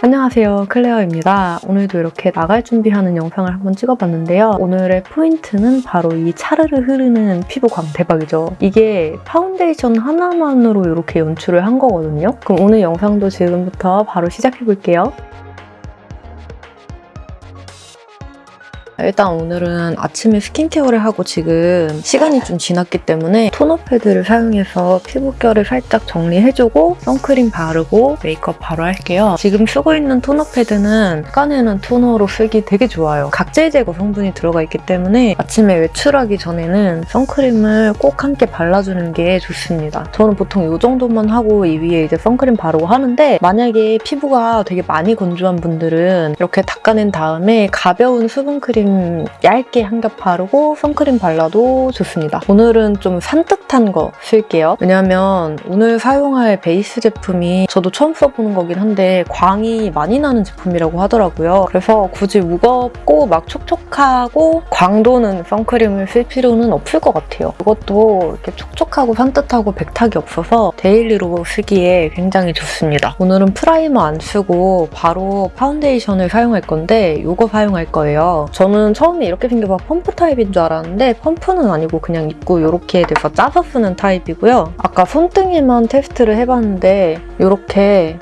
안녕하세요 클레어입니다. 오늘도 이렇게 나갈 준비하는 영상을 한번 찍어봤는데요. 오늘의 포인트는 바로 이 차르르 흐르는 피부광 대박이죠. 이게 파운데이션 하나만으로 이렇게 연출을 한 거거든요. 그럼 오늘 영상도 지금부터 바로 시작해볼게요. 일단 오늘은 아침에 스킨케어를 하고 지금 시간이 좀 지났기 때문에 토너 패드를 사용해서 피부결을 살짝 정리해주고 선크림 바르고 메이크업 바로 할게요. 지금 쓰고 있는 토너 패드는 닦아내는 토너로 쓰기 되게 좋아요. 각질 제거 성분이 들어가 있기 때문에 아침에 외출하기 전에는 선크림을 꼭 함께 발라주는 게 좋습니다. 저는 보통 이 정도만 하고 이 위에 이제 선크림 바르고 하는데 만약에 피부가 되게 많이 건조한 분들은 이렇게 닦아낸 다음에 가벼운 수분크림 얇게 한 겹 바르고 선크림 발라도 좋습니다. 오늘은 좀 산뜻한 거 쓸게요. 왜냐면 오늘 사용할 베이스 제품이 저도 처음 써보는 거긴 한데 광이 많이 나는 제품이라고 하더라고요. 그래서 굳이 무겁고 막 촉촉하고 광 도는 선크림을 쓸 필요는 없을 것 같아요. 이것도 이렇게 촉촉하고 산뜻하고 백탁이 없어서 daily로 쓰기에 굉장히 좋습니다. 오늘은 프라이머 안 쓰고 바로 파운데이션을 사용할 건데 이거 사용할 거예요. 저는 처음에 이렇게 생겨서 펌프 타입인 줄 알았는데 펌프는 아니고 그냥 입구 이렇게 돼서 짜서 쓰는 타입이고요. 아까 손등에만 테스트를 해봤는데 이렇게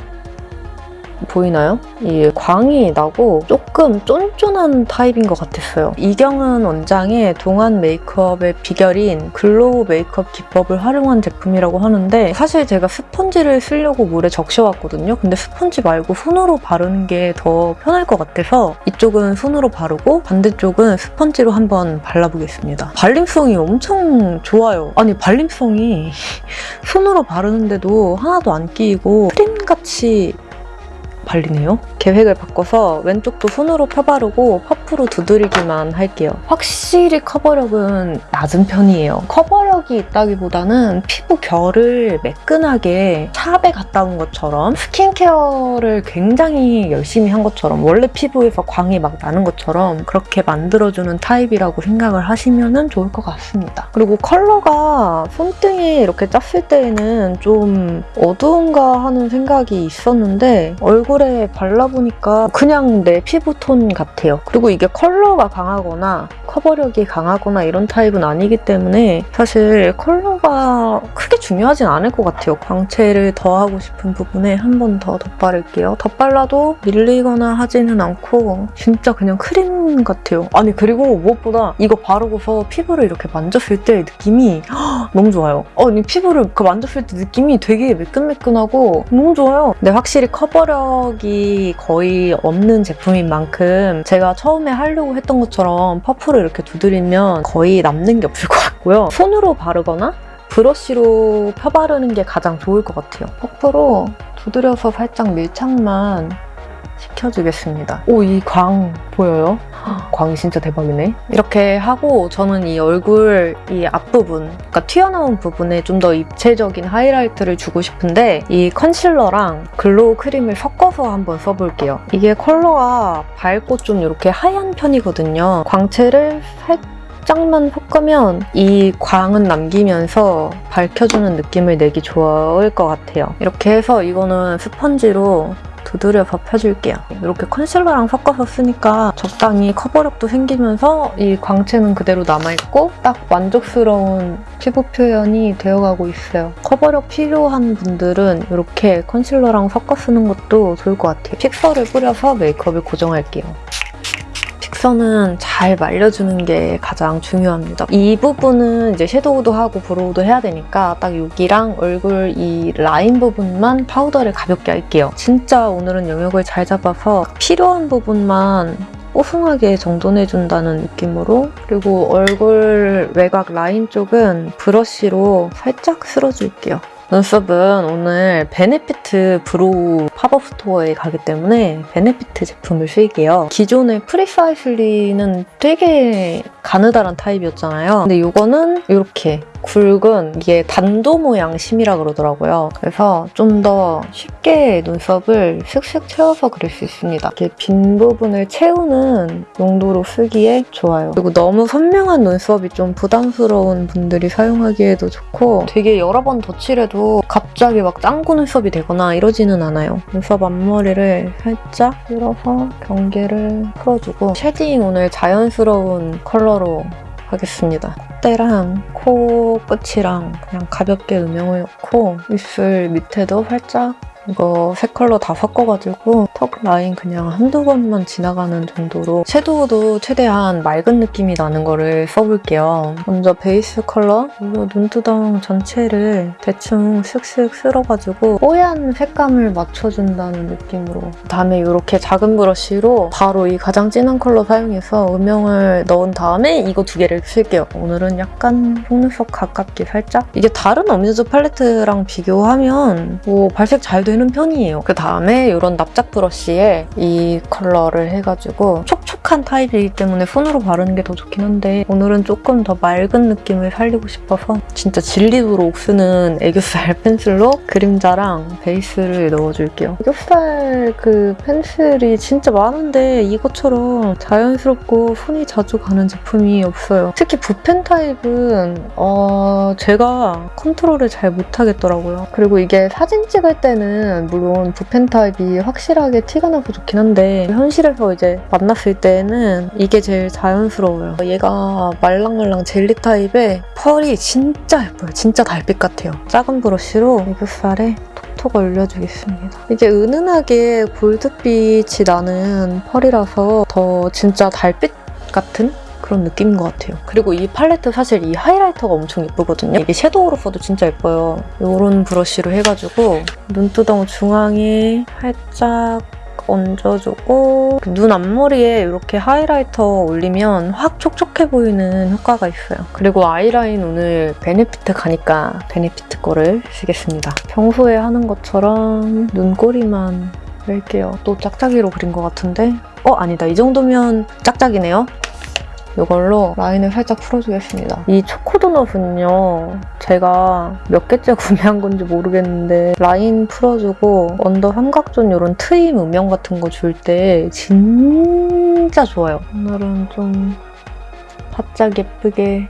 보이나요? 이 광이 나고 조금 쫀쫀한 타입인 것 같았어요. 이경은 원장의 동안 메이크업의 비결인 glow 메이크업 기법을 활용한 제품이라고 하는데 사실 제가 스펀지를 쓰려고 물에 적셔왔거든요. 근데 스펀지 말고 손으로 바르는 게 더 편할 것 같아서 이쪽은 손으로 바르고 반대쪽은 스펀지로 한번 발라보겠습니다. 발림성이 엄청 좋아요. 아니 발림성이 손으로 바르는데도 하나도 안 끼이고 크림같이 발리네요. 계획을 바꿔서 왼쪽도 손으로 펴바르고 퍼프로 두드리기만 할게요. 확실히 커버력은 낮은 편이에요. 커버력이 있다기보다는 피부 결을 매끈하게 샵에 갔다 온 것처럼 스킨케어를 굉장히 열심히 한 것처럼 원래 피부에서 광이 막 나는 것처럼 그렇게 만들어주는 타입이라고 생각을 하시면 좋을 것 같습니다. 그리고 컬러가 손등에 이렇게 짰을 때에는 좀 어두운가 하는 생각이 있었는데 얼굴 얼굴에 발라보니까 그냥 내 피부톤 같아요. 그리고 이게 컬러가 강하거나 커버력이 강하거나 이런 타입은 아니기 때문에 사실 컬러가 크게 중요하진 않을 것 같아요. 광채를 더하고 싶은 부분에 한 번 더 덧바를게요. 덧발라도 밀리거나 하지는 않고 진짜 그냥 크림 같아요. 아니 그리고 무엇보다 이거 바르고서 피부를 이렇게 만졌을 때 느낌이 너무 좋아요. 아니 피부를 그 만졌을 때 느낌이 되게 매끈매끈하고 너무 좋아요. 근데 확실히 커버력 탄력이 거의 없는 제품인 만큼 제가 처음에 하려고 했던 것처럼 퍼프를 이렇게 두드리면 거의 남는 게 없을 것 같고요. 손으로 바르거나 브러쉬로 펴바르는 게 가장 좋을 것 같아요. 퍼프로 두드려서 살짝 밀착만 시켜주겠습니다. 오, 이 광 보여요? 광이 진짜 대박이네. 이렇게 하고 저는 이 얼굴 이 앞부분, 그러니까 튀어나온 부분에 좀 더 입체적인 하이라이트를 주고 싶은데 이 컨실러랑 glow 크림을 섞어서 한번 써볼게요. 이게 컬러가 밝고 좀 이렇게 하얀 편이거든요. 광채를 살짝 살짝만 섞으면 이 광은 남기면서 밝혀주는 느낌을 내기 좋을 것 같아요. 이렇게 해서 이거는 스펀지로 두드려서 펴줄게요. 이렇게 컨실러랑 섞어서 쓰니까 적당히 커버력도 생기면서 이 광채는 그대로 남아있고 딱 만족스러운 피부 표현이 되어가고 있어요. 커버력 필요한 분들은 이렇게 컨실러랑 섞어 쓰는 것도 좋을 것 같아요. 픽서를 뿌려서 메이크업을 고정할게요. 픽서는 잘 말려주는 게 가장 중요합니다. 이 부분은 이제 섀도우도 하고 brow도 해야 되니까 딱 여기랑 얼굴 이 라인 부분만 파우더를 가볍게 할게요. 진짜 오늘은 영역을 잘 잡아서 필요한 부분만 뽀송하게 정돈해준다는 느낌으로 그리고 얼굴 외곽 라인 쪽은 브러쉬로 살짝 쓸어줄게요. 눈썹은 오늘 베네피트 브로우 팝업 스토어에 가기 때문에 베네피트 제품을 쓸게요. 기존의 Precisely는 되게 가느다란 타입이었잖아요. 근데 이거는 이렇게 굵은 이게 단도 모양 심이라 그러더라고요. 그래서 좀 더 쉽게 눈썹을 슥슥 채워서 그릴 수 있습니다. 이렇게 빈 부분을 채우는 용도로 쓰기에 좋아요. 그리고 너무 선명한 눈썹이 좀 부담스러운 분들이 사용하기에도 좋고 되게 여러 번 덧칠해도 갑자기 막 짱구 눈썹이 되거나 이러지는 않아요. 눈썹 앞머리를 살짝 밀어서 경계를 풀어주고 shading 오늘 자연스러운 컬러로 하겠습니다. 콧대랑 코 끝이랑 그냥 가볍게 음영을 넣고 입술 밑에도 살짝 이거 세 컬러 다 섞어가지고 턱 라인 그냥 한두 번만 지나가는 정도로 섀도우도 최대한 맑은 느낌이 나는 거를 써볼게요. 먼저 베이스 컬러 이거 눈두덩 전체를 대충 슥슥 쓸어가지고 뽀얀 색감을 맞춰준다는 느낌으로 다음에 이렇게 작은 브러쉬로 바로 이 가장 진한 컬러 사용해서 음영을 넣은 다음에 이거 두 개를 쓸게요. 오늘은 약간 속눈썹 가깝게 살짝 이게 다른 어뮤즈 팔레트랑 비교하면 뭐 발색 잘되는 편이에요. 그 다음에 이런 납작 브러쉬에 이 컬러를 해가지고 촉촉한 타입이기 때문에 손으로 바르는 게 더 좋긴 한데 오늘은 조금 더 맑은 느낌을 살리고 싶어서 진짜 질리도록 쓰는 애교살 펜슬로 그림자랑 베이스를 넣어줄게요. 애교살 그 펜슬이 진짜 많은데 이것처럼 자연스럽고 손이 자주 가는 제품이 없어요. 특히 붓펜 타입은 어, 제가 컨트롤을 잘 못하겠더라고요. 그리고 이게 사진 찍을 때는 물론 붓펜 타입이 확실하게 티가 나고 좋긴 한데 현실에서 이제 만났을 때는 이게 제일 자연스러워요. 얘가 말랑말랑 젤리 타입에 펄이 진짜 예뻐요. 진짜 달빛 같아요. 작은 브러쉬로 애교살에 톡톡 올려주겠습니다. 이게 은은하게 골드빛이 나는 펄이라서 더 진짜 달빛 같은 그런 느낌인 것 같아요. 그리고 이 팔레트 사실 이 하이라이터가 엄청 예쁘거든요. 이게 섀도우로 써도 진짜 예뻐요. 이런 브러쉬로 해가지고 눈두덩 중앙에 살짝 얹어주고 눈 앞머리에 이렇게 하이라이터 올리면 확 촉촉해 보이는 효과가 있어요. 그리고 아이라인 오늘 베네피트 가니까 베네피트 거를 쓰겠습니다. 평소에 하는 것처럼 눈꼬리만 낼게요. 또 짝짝이로 그린 것 같은데 어? 아니다. 이 정도면 짝짝이네요. 이걸로 라인을 살짝 풀어주겠습니다. 이 초코도넛은요. 제가 몇 개째 구매한 건지 모르겠는데 라인 풀어주고 under 삼각존 이런 트임 음영 같은 거 줄 때 진짜 좋아요. 오늘은 좀 바짝 예쁘게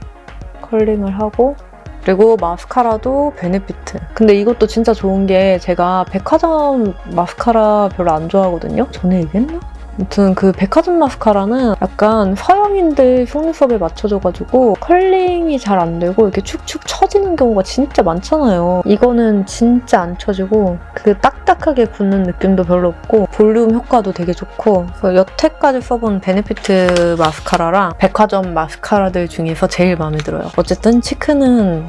curling을 하고 그리고 마스카라도 베네피트. 근데 이것도 진짜 좋은 게 제가 백화점 마스카라 별로 안 좋아하거든요? 전에 얘기했나? 아무튼 그 백화점 마스카라는 약간 서양인들 속눈썹에 맞춰져가지고 curling이 잘 안 되고 이렇게 축축 처지는 경우가 진짜 많잖아요. 이거는 진짜 안 처지고 그 딱딱하게 붙는 느낌도 별로 없고 볼륨 효과도 되게 좋고 여태까지 써본 베네피트 마스카라랑 백화점 마스카라들 중에서 제일 마음에 들어요. 어쨌든 cheek는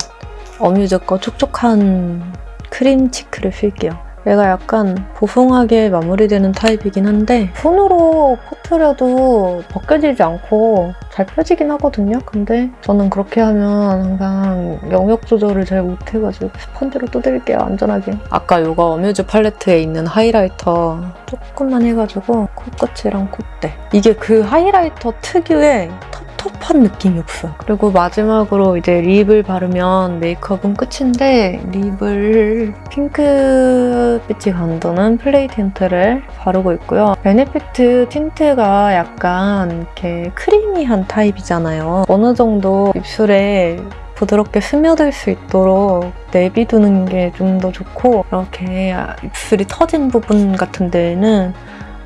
어뮤즈 거 촉촉한 크림 cheek를 쓸게요. 얘가 약간 보송하게 마무리되는 타입이긴 한데 손으로 퍼트려도 벗겨지지 않고 잘 펴지긴 하거든요. 근데 저는 그렇게 하면 항상 영역 조절을 잘 못해가지고 스펀지로 두드릴게요, 안전하게. 아까 이거 어뮤즈 팔레트에 있는 하이라이터 조금만 해가지고 코끝이랑 콧대. 이게 그 하이라이터 특유의 텁텁한 느낌이 없어. 그리고 마지막으로 이제 lip을 바르면 메이크업은 끝인데 lip을 핑크빛이 감도는 플레이 틴트를 바르고 있고요. 베네피트 틴트가 약간 이렇게 creamy한 타입이잖아요. 어느 정도 입술에 부드럽게 스며들 수 있도록 내비두는 게 좀 더 좋고 이렇게 입술이 터진 부분 같은 데에는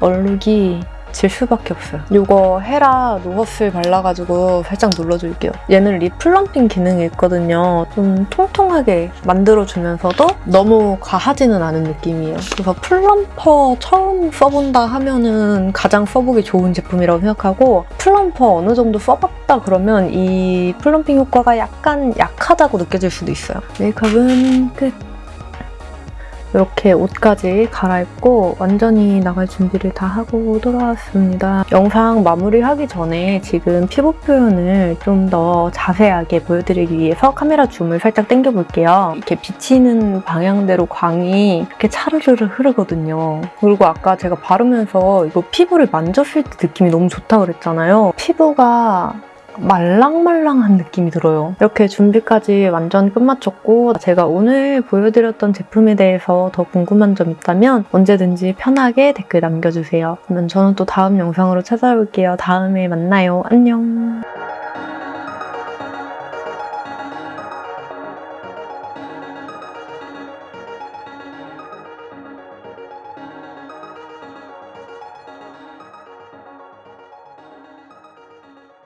얼룩이 질 수밖에 없어요. 이거 헤라 no hustle 발라가지고 살짝 눌러줄게요. 얘는 lip plumping 기능이 있거든요. 좀 통통하게 만들어주면서도 너무 과하지는 않은 느낌이에요. 그래서 plumper 처음 써본다 하면은 가장 써보기 좋은 제품이라고 생각하고 plumper 어느 정도 써봤다 그러면 이 plumping 효과가 약간 약하다고 느껴질 수도 있어요. 메이크업은 끝! 이렇게 옷까지 갈아입고 완전히 나갈 준비를 다 하고 돌아왔습니다. 영상 마무리하기 전에 지금 피부 표현을 좀 더 자세하게 보여드리기 위해서 카메라 줌을 살짝 당겨볼게요. 이렇게 비치는 방향대로 광이 이렇게 차르르르 흐르거든요. 그리고 아까 제가 바르면서 이거 피부를 만졌을 때 느낌이 너무 좋다고 그랬잖아요. 피부가 말랑말랑한 느낌이 들어요. 이렇게 준비까지 완전 끝마쳤고 제가 오늘 보여드렸던 제품에 대해서 더 궁금한 점 있다면 언제든지 편하게 댓글 남겨주세요. 그러면 저는 또 다음 영상으로 찾아올게요. 다음에 만나요. 안녕.